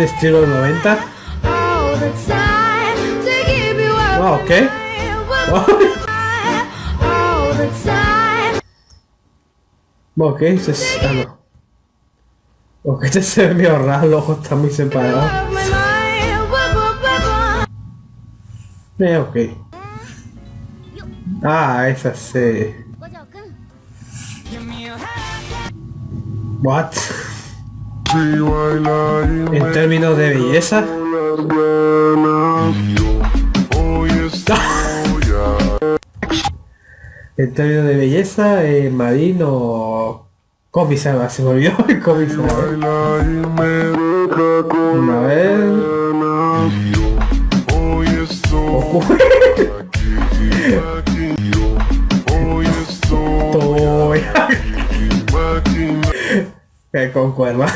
Estilo 90. all the time to give you up Wow, ok. se ah, no. Ok, este se ve medio raro, están muy wah. Eh, ok. Ah, esa sí. What? En términos de belleza. En términos de belleza, eh, Marino Comisama, se me olvidó el Comisama. A ver. Goku. Toy. Que concuerda.